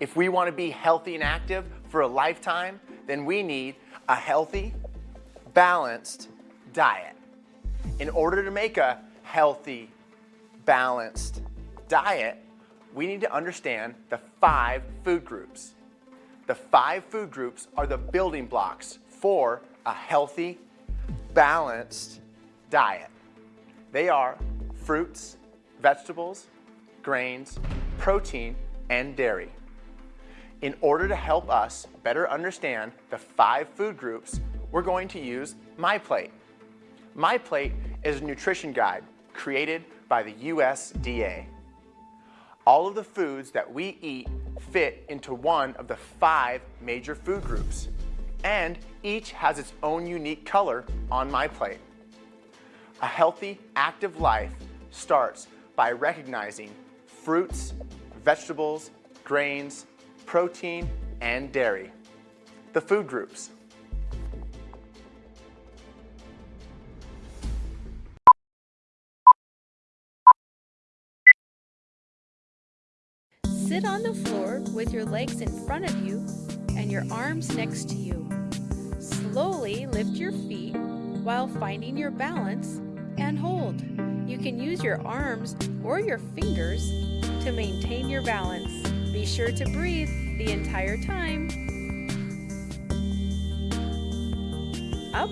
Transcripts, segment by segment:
If we want to be healthy and active for a lifetime, then we need a healthy, balanced diet. In order to make a healthy, balanced diet, we need to understand the five food groups. The five food groups are the building blocks for a healthy, balanced diet. They are fruits, vegetables, grains, protein, and dairy. In order to help us better understand the five food groups, we're going to use MyPlate. MyPlate is a nutrition guide created by the USDA. All of the foods that we eat fit into one of the five major food groups, and each has its own unique color on MyPlate. A healthy, active life starts by recognizing fruits, vegetables, grains, protein, and dairy. The food groups. Sit on the floor with your legs in front of you and your arms next to you. Slowly lift your feet while finding your balance and hold. You can use your arms or your fingers to maintain your balance. Be sure to breathe the entire time. Up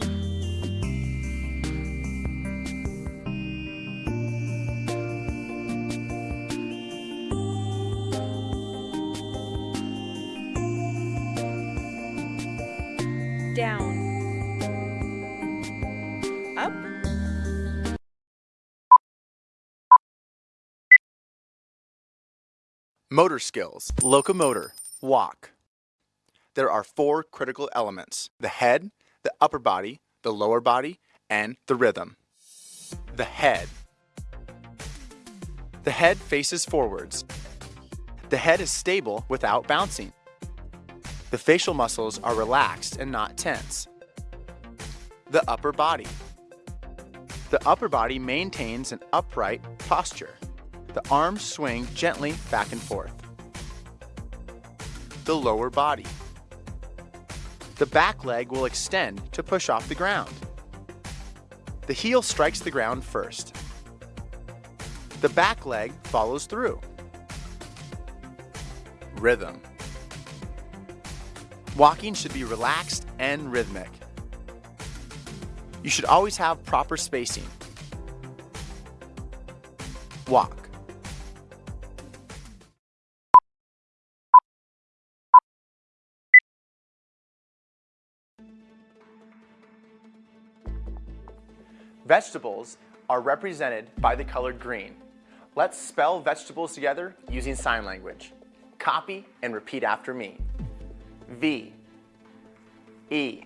Motor skills, locomotor, walk. There are four critical elements, the head, the upper body, the lower body, and the rhythm. The head. The head faces forwards. The head is stable without bouncing. The facial muscles are relaxed and not tense. The upper body. The upper body maintains an upright posture. The arms swing gently back and forth. The lower body. The back leg will extend to push off the ground. The heel strikes the ground first. The back leg follows through. Rhythm. Walking should be relaxed and rhythmic. You should always have proper spacing. Walk. Vegetables are represented by the color green. Let's spell vegetables together using sign language. Copy and repeat after me. V E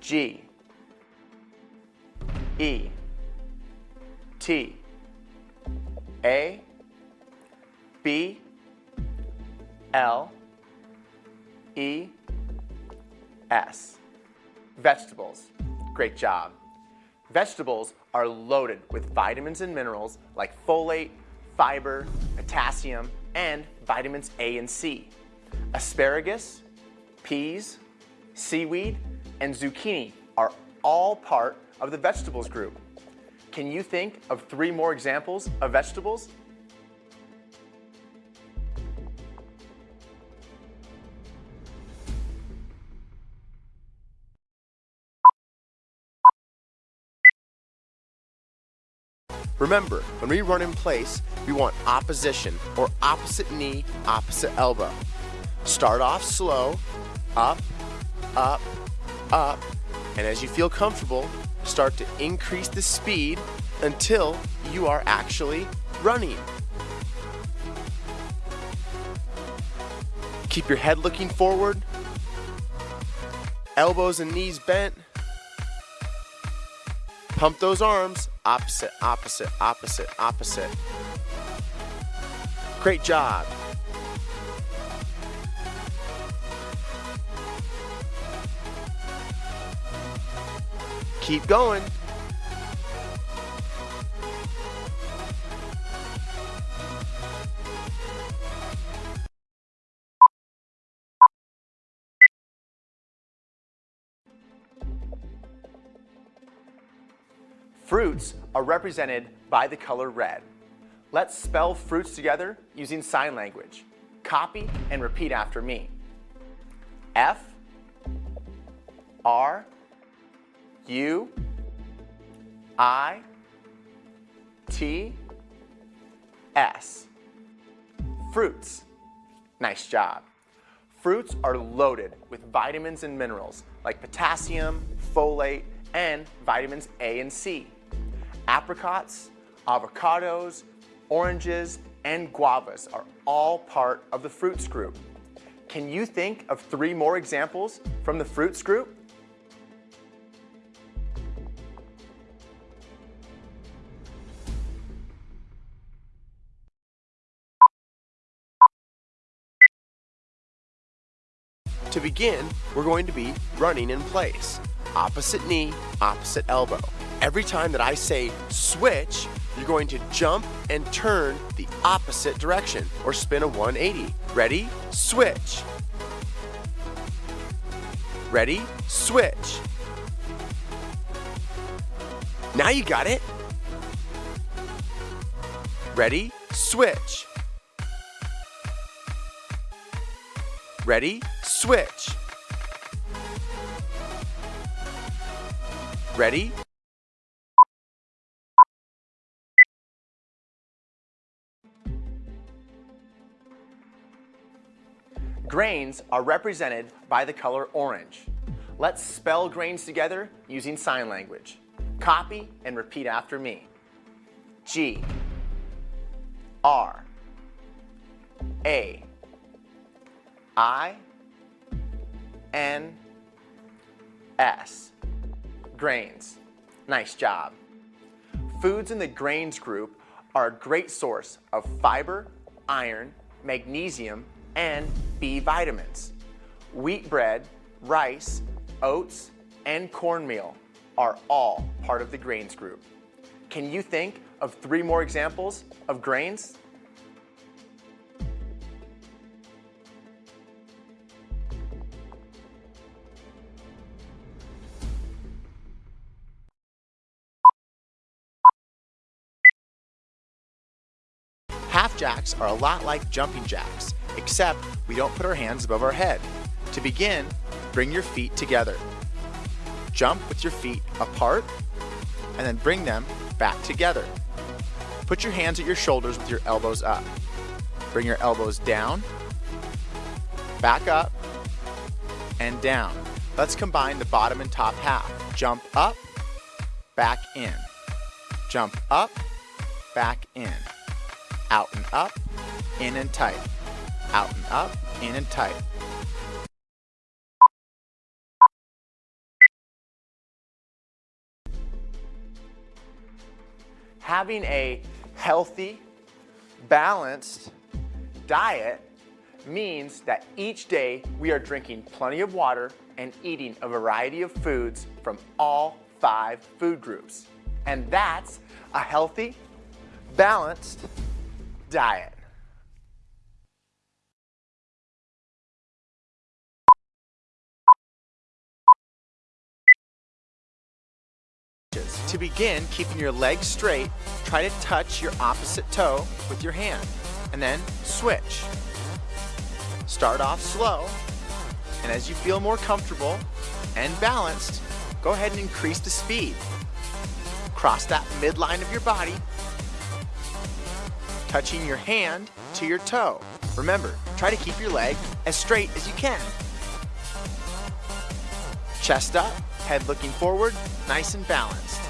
G E T A B L E S Vegetables. Great job. Vegetables are loaded with vitamins and minerals like folate, fiber, potassium, and vitamins A and C. Asparagus, peas, seaweed, and zucchini are all part of the vegetables group. Can you think of three more examples of vegetables? Remember, when we run in place, we want opposition or opposite knee, opposite elbow. Start off slow, up, up, up, and as you feel comfortable, start to increase the speed until you are actually running. Keep your head looking forward, elbows and knees bent. Pump those arms, opposite, opposite, opposite, opposite. Great job. Keep going. Fruits are represented by the color red. Let's spell fruits together using sign language. Copy and repeat after me. F R U I T S. Fruits. Nice job. Fruits are loaded with vitamins and minerals like potassium, folate, and vitamins A and C. Apricots, avocados, oranges, and guavas are all part of the fruits group. Can you think of three more examples from the fruits group? To begin, we're going to be running in place. Opposite knee, opposite elbow. Every time that I say switch, you're going to jump and turn the opposite direction or spin a 180. Ready? Switch. Ready? Switch. Now you got it. Ready? Switch. Ready? Switch. Ready? Grains are represented by the color orange. Let's spell grains together using sign language. Copy and repeat after me. G R A I N S. Grains. Nice job. Foods in the grains group are a great source of fiber, iron, magnesium, and B vitamins. Wheat bread, rice, oats, and cornmeal are all part of the grains group. Can you think of three more examples of grains? Half jacks are a lot like jumping jacks, except we don't put our hands above our head. To begin, bring your feet together. Jump with your feet apart, and then bring them back together. Put your hands at your shoulders with your elbows up. Bring your elbows down, back up, and down. Let's combine the bottom and top half. Jump up, back in. Jump up, back in. Out and up, in and tight. Out and up, in and tight. Having a healthy, balanced diet means that each day we are drinking plenty of water and eating a variety of foods from all five food groups. And that's a healthy, balanced diet. To begin keeping your legs straight, try to touch your opposite toe with your hand, and then switch. Start off slow, and as you feel more comfortable and balanced, go ahead and increase the speed. Cross that midline of your body, touching your hand to your toe. Remember, try to keep your leg as straight as you can. Chest up, head looking forward, nice and balanced.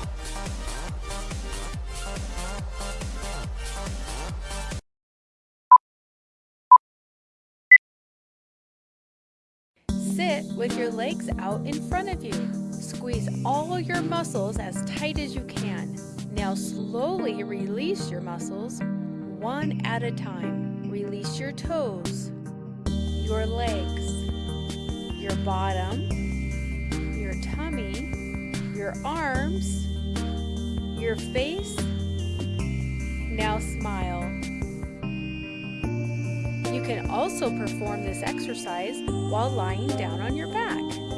Sit with your legs out in front of you. Squeeze all your muscles as tight as you can. Now slowly release your muscles one at a time. Release your toes, your legs, your bottom, your tummy, your arms, your face. Now smile. You can also perform this exercise while lying down on your back.